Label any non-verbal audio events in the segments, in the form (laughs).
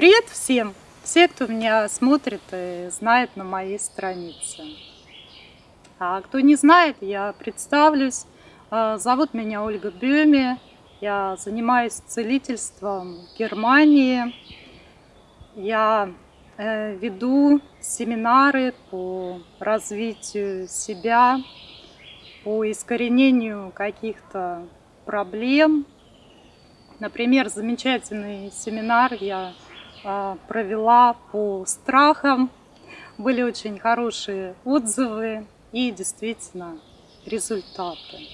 Привет всем! Все, кто меня смотрит и знает на моей странице. А кто не знает, я представлюсь. А, зовут меня Ольга Бюми. Я занимаюсь целительством в Германии. Я э, веду семинары по развитию себя, по искоренению каких-то проблем. Например, замечательный семинар я провела по страхам. Были очень хорошие отзывы и действительно результаты.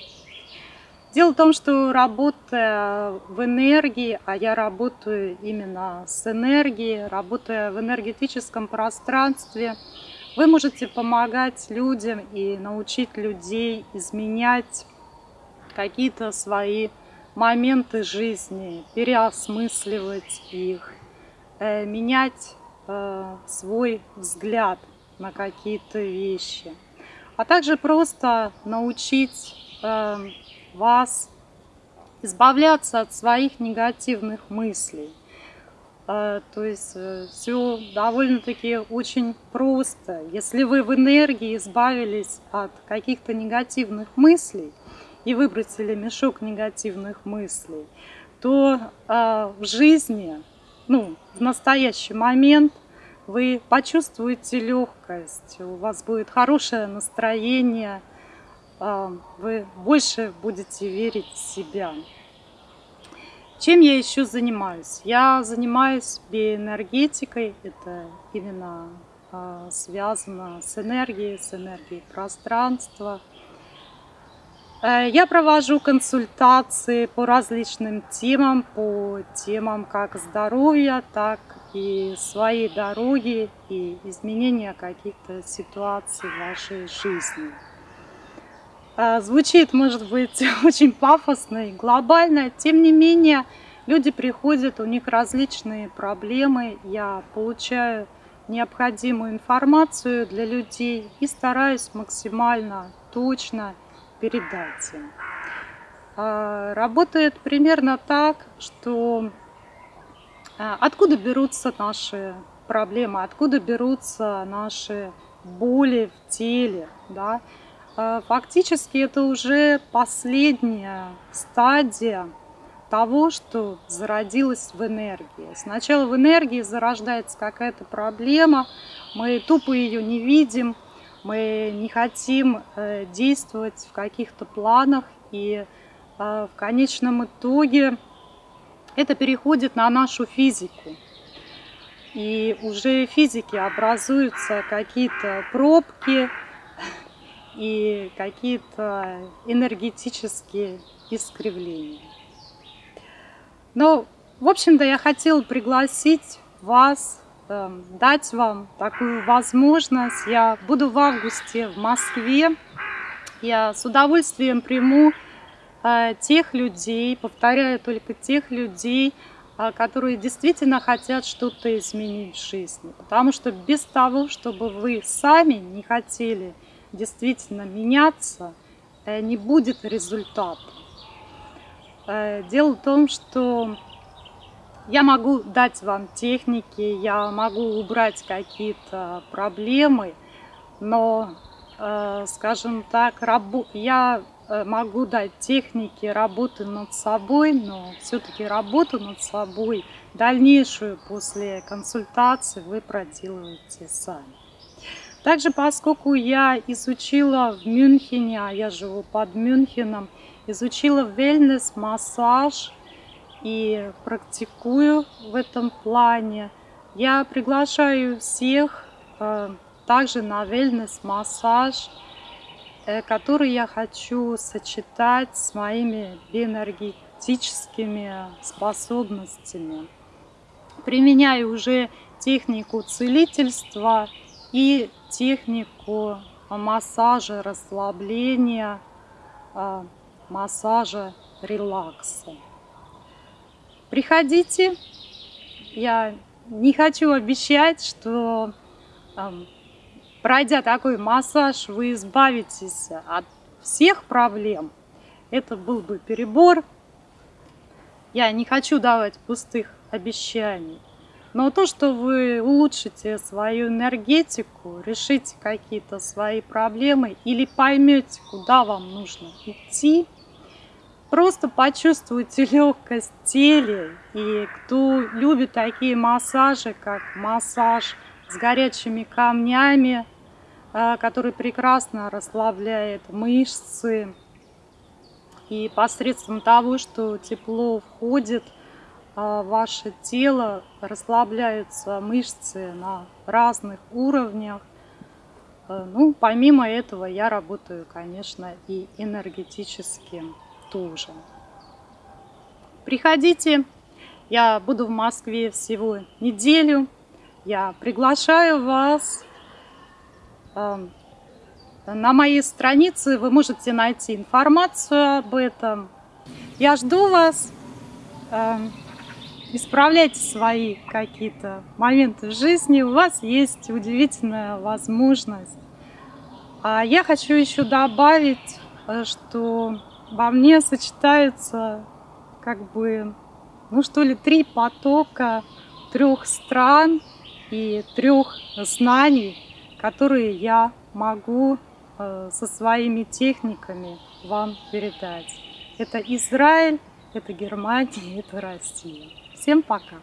Дело в том, что работая в энергии, а я работаю именно с энергией, работая в энергетическом пространстве, вы можете помогать людям и научить людей изменять какие-то свои моменты жизни, переосмысливать их, менять э, свой взгляд на какие-то вещи, а также просто научить э, вас избавляться от своих негативных мыслей. То есть все довольно-таки очень просто. Если вы в энергии избавились от каких-то негативных мыслей и выбросили мешок негативных мыслей, то в жизни ну, в настоящий момент вы почувствуете легкость, у вас будет хорошее настроение, а, вы больше будете верить в себя. Чем я еще занимаюсь? Я занимаюсь биоэнергетикой, это именно а, связано с энергией, с энергией пространства. Э, я провожу консультации по различным темам, по темам как здоровья, так и своей дороги и изменения каких-то ситуаций в вашей жизни. Э, звучит, может быть, (laughs) очень пафосно и глобально, тем не менее, люди приходят, у них различные проблемы, я получаю необходимую информацию для людей и стараюсь максимально точно передать им. А, работает примерно так, что а, откуда берутся наши проблемы, откуда берутся наши боли в теле. Да? А, фактически это уже последняя стадия того, что зародилось в энергии. Сначала в энергии зарождается какая-то проблема, мы тупо ее не видим, мы не хотим э, действовать в каких-то планах, и э, в конечном итоге это переходит на нашу физику. И уже в физике образуются какие-то пробки (laughs) и какие-то энергетические искривления. Но, в общем-то, я хотела пригласить вас дать вам такую возможность. Я буду в августе в Москве. Я с удовольствием приму э, тех людей, повторяю только тех людей, э, которые действительно хотят что-то изменить в жизни. Потому что без того, чтобы вы сами не хотели действительно меняться, э, не будет результата. Дело в том, что я могу дать вам техники, я могу убрать какие-то проблемы, но, э, скажем так, я э, могу дать техники работы над собой, но все-таки работу над собой дальнейшую после консультации вы проделываете сами. Также, поскольку я изучила в Мюнхене, а я живу под Мюнхеном, изучила wellness-массаж, и практикую в этом плане. Я приглашаю всех э, также на wellness-массаж, э, который я хочу сочетать с моими биоэнергетическими способностями. Применяю уже технику целительства и технику массажа, расслабления, э, массажа, релакса. Приходите. Я не хочу обещать, что пройдя такой массаж, вы избавитесь от всех проблем. Это был бы перебор. Я не хочу давать пустых обещаний. Но то, что вы улучшите свою энергетику, решите какие-то свои проблемы или поймете, куда вам нужно идти, просто почувствуйте легкость в теле. И кто любит такие массажи, как массаж с горячими камнями, а, который прекрасно расслабляет мышцы, и посредством того, что тепло входит а, ваше тело, расслабляются мышцы на разных уровнях. Э, ну, помимо этого я работаю, конечно, и энергетически тоже. Приходите, я буду в Москве всего неделю. Я приглашаю вас. Э, на моей странице вы можете найти информацию об этом. Я жду вас. Э, исправляйте свои какие-то моменты в жизни, у вас есть удивительная возможность. А я хочу еще добавить, э, что во мне сочетаются как бы, ну что ли, три потока трех стран и трех знаний, которые я могу э, со своими техниками вам передать. Это Израиль, это Германия, (laughs) это Россия. Всем пока!